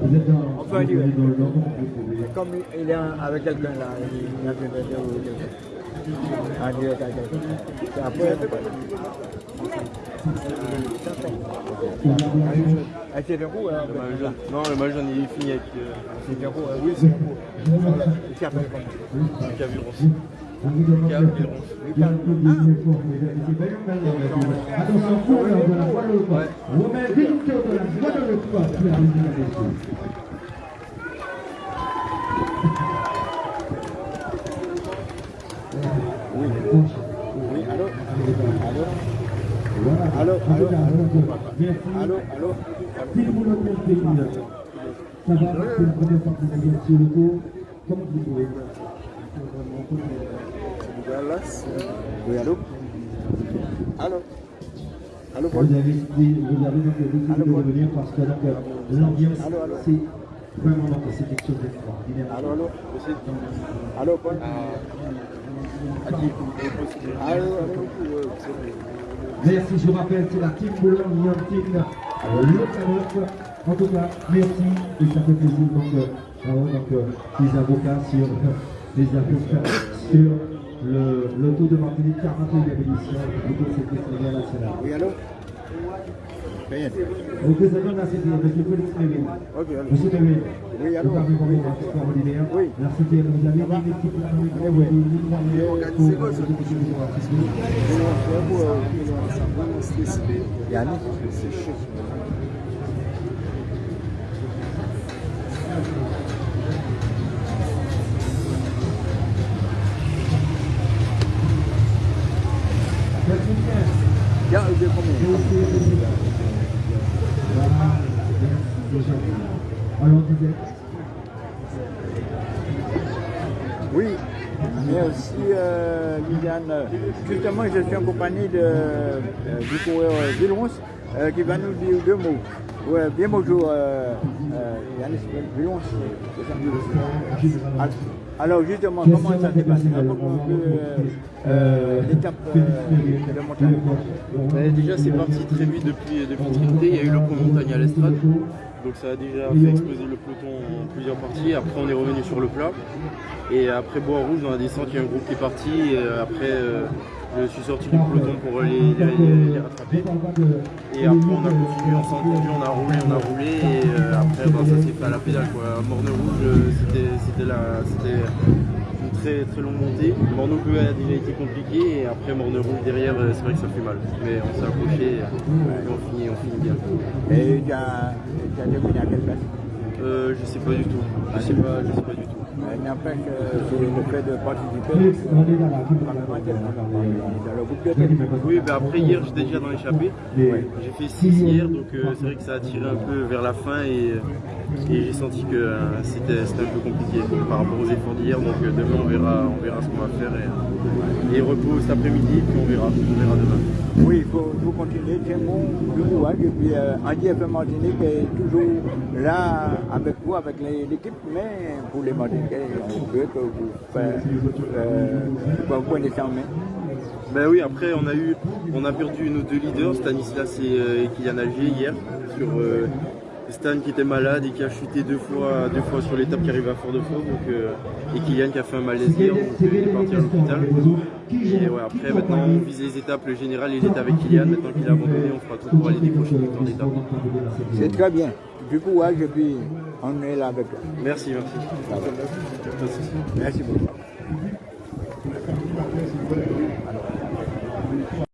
Vous êtes On peut aller. Comme il est avec quelqu'un là, il a. En direct avec quelqu'un. C'est après, Ah, c'est un coup, hein. Le maillot jaune. Non, le maillot jaune, il est fini avec euh, C'est coup, hein. oui, c'est coup. Attention, de la voie de l'autre. Romain Victor de la voie de l'autre. Qui a réussi à réussir. Oui. Oui, allô Allô. Allô, allô, Si vous le comptez, ça va, c'est la première fois que vous sur le tour. Comme vous pouvez. Oui, allô Allô Allô, Vous avez, vous avez donc décidé Allô, de Paul. revenir parce que l'ambiance, Allô, allô. c'est vraiment c'est quelque chose d'extraordinaire. Allô, allô Allô, Allô, allô Merci, je rappelle, c'est la team Boulogne, Yantine, le En tout cas, merci. Et ça fait plaisir donc, euh, donc, euh, les avocats sur les avocats sur le, le tour de Martinique 41e édition du Conseil Sénégal national. Oui, allô? Rien. Représentant de la CDR, M. Félix Monsieur vous avez vraiment un extraordinaire. La CDR, vous avez une équipe une de participation. Yannick, c'est chaud. Oui, mais aussi euh, Liliane, justement je suis en compagnie de, euh, du coureur Villons euh, qui va nous dire deux mots. Bien bonjour Alors justement, comment ça s'est passé? Euh, euh, l'étape euh, de montagne? Déjà, c'est parti très vite depuis, depuis Trinité. Il y a eu le pont montagne à l'estrade. Donc ça a déjà fait exploser le peloton en plusieurs parties. Après, on est revenu sur le plat. Et après Bois Rouge, dans la descente, il y a un groupe qui est parti. Et après, je suis sorti du peloton pour les, les- rattraper. Et après, on a continué, on s'est entendu, on a roulé, on a roulé. Et euh, après, ben, ça s'est fait à la pédale. Quoi. Morne Rouge, euh, c'était- une très, très longue montée. Morne Bleu a déjà été compliqué. Et après, Morne Rouge derrière, euh, c'est vrai que ça fait mal. Mais on s'est accroché et on finit, on finit bien. Et tu as, as terminé à quelle place? Euh, je sais pas du tout. Je sais pas, je sais pas du tout. Euh, N'empêche que c'est le fait de participer Félix, on est dans la team dans le groupe de tête. Oui, ben après hier j'étais déjà dans l'échappée. J'ai fait 6 hier, donc euh, c'est vrai que ça a tiré un peu vers la fin et, et j'ai senti que euh, c'était un peu compliqué par rapport aux efforts d'hier. Donc euh, demain on verra, on verra ce qu'on va faire et, et repos cet après-midi, puis on verra, on verra demain. Oui, il faut, faut continuer, c'est du courage. Et puis Andy FM Martinique est toujours là avec vous, avec l'équipe, mais pour les Martiniquais, que vous. Ben oui, après on a eu, on a perdu nos deux leaders, Stanislas et, euh, Kylian Alger hier, sur euh, Stan qui était malade et qui a chuté deux fois, deux fois sur l'étape qui arrive à Fort-de-France, euh, et Kylian qui a fait un malaise hier, donc il est parti à l'hôpital. Et ouais, après maintenant on vise les étapes, le général il était avec Kylian, maintenant qu'il a abandonné, on fera tout pour aller décrocher une victoire d'étape. C'est très bien. Du courage et puis on est là avec toi. Merci, merci. Merci beaucoup.